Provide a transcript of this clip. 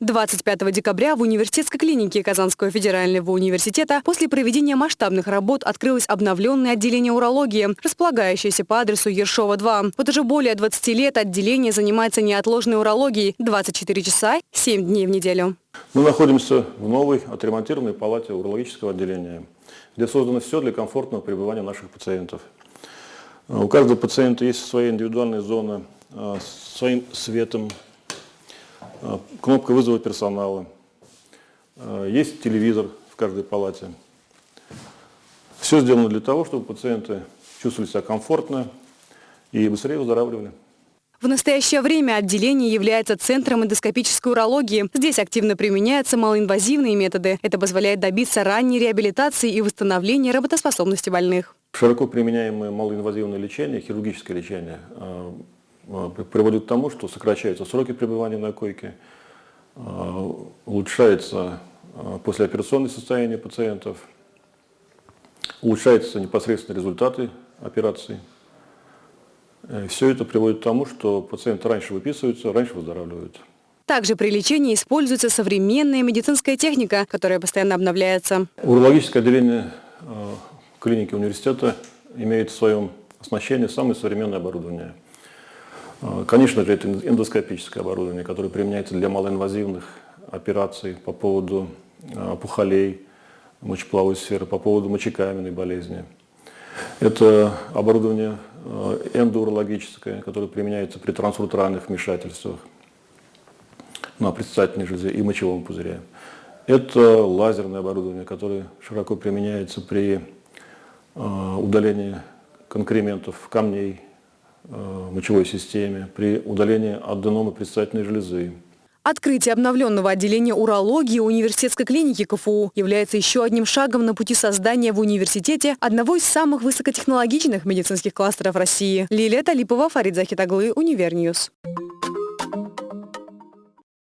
25 декабря в университетской клинике Казанского федерального университета после проведения масштабных работ открылось обновленное отделение урологии, располагающееся по адресу Ершова 2. Вот уже более 20 лет отделение занимается неотложной урологией 24 часа 7 дней в неделю. Мы находимся в новой отремонтированной палате урологического отделения, где создано все для комфортного пребывания наших пациентов. У каждого пациента есть своя индивидуальная зона а, своим светом, а, кнопка вызова персонала, а, есть телевизор в каждой палате. Все сделано для того, чтобы пациенты чувствовали себя комфортно и быстрее выздоравливали. В настоящее время отделение является центром эндоскопической урологии. Здесь активно применяются малоинвазивные методы. Это позволяет добиться ранней реабилитации и восстановления работоспособности больных. Широко применяемое малоинвазивное лечение, хирургическое лечение а, а, приводит к тому, что сокращаются сроки пребывания на койке, а, улучшается послеоперационное состояние пациентов, улучшаются непосредственно результаты операции. Э, Все это приводит к тому, что пациенты раньше выписываются, раньше выздоравливают. Также при лечении используется современная медицинская техника, которая постоянно обновляется. Урологическое отделение клиники университета имеет в своем оснащении самое современное оборудование – а, конечно же, это эндоскопическое оборудование, которое применяется для малоинвазивных операций по поводу а, опухолей мочеполовой сферы, по поводу мочекаменной болезни. Это оборудование а, эндоурологическое, которое применяется при трансуретральных вмешательствах на предстательной железе и мочевом пузыре. Это лазерное оборудование, которое широко применяется при удалении конкрементов, камней, Э, мочевой системе, при удалении аденома предстательной железы. Открытие обновленного отделения урологии университетской клиники КФУ является еще одним шагом на пути создания в университете одного из самых высокотехнологичных медицинских кластеров России. Лилия Талипова, Фарид Захитаглы, UniverNews.